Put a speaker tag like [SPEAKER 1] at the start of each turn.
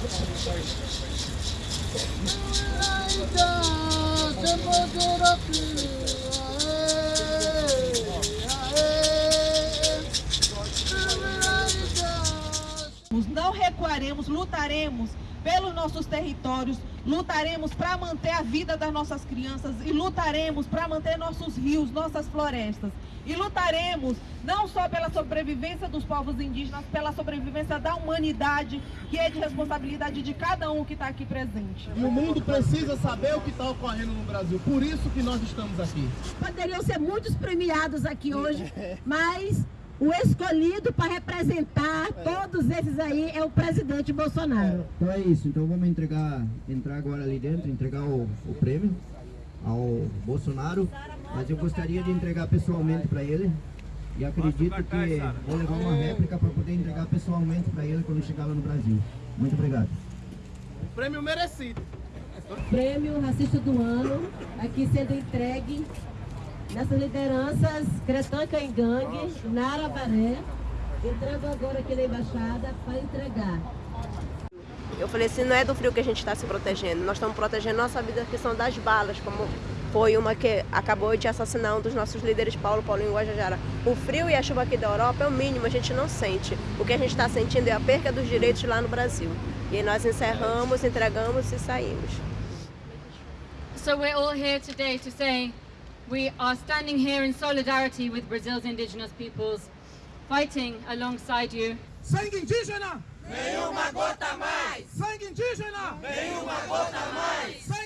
[SPEAKER 1] Ay, da, Não recuaremos, lutaremos pelos nossos territórios, lutaremos para manter a vida das nossas crianças e lutaremos para manter nossos rios, nossas florestas. E lutaremos não só pela sobrevivência dos povos indígenas, pela sobrevivência da humanidade, que é de responsabilidade de cada um que está aqui presente.
[SPEAKER 2] E o mundo precisa saber o que está ocorrendo no Brasil, por isso que nós estamos aqui.
[SPEAKER 3] Poderiam ser muitos premiados aqui hoje, mas o escolhido para representar todos esses aí é o presidente Bolsonaro.
[SPEAKER 4] Então é isso, então vamos entregar, entrar agora ali dentro, entregar o, o prêmio ao Bolsonaro, mas eu gostaria de entregar pessoalmente para ele e acredito que vou levar uma réplica para poder entregar pessoalmente para ele quando chegar lá no Brasil. Muito obrigado.
[SPEAKER 2] Prêmio merecido.
[SPEAKER 3] Prêmio Racista do Ano, aqui sendo entregue nessas lideranças Cretã Cangangue, Nara Baré, entrando agora aqui na embaixada para entregar.
[SPEAKER 5] Eu falei assim, não é do frio que a gente está se protegendo, nós estamos protegendo nossa vida que são das balas, como foi uma que acabou de assassinar um dos nossos líderes, Paulo Paulinho Guajajara. O frio e a chuva aqui da Europa é o mínimo, a gente não sente. O que a gente está sentindo é a perca dos direitos lá no Brasil. E aí nós encerramos, entregamos e saímos.
[SPEAKER 6] So we're all here today to say we are standing here in solidarity with Brazil's indigenous peoples, fighting alongside you.
[SPEAKER 7] Sangue indígena!
[SPEAKER 8] Nenhuma gota mais!
[SPEAKER 7] Sangue indígena!
[SPEAKER 8] Nenhuma gota mais!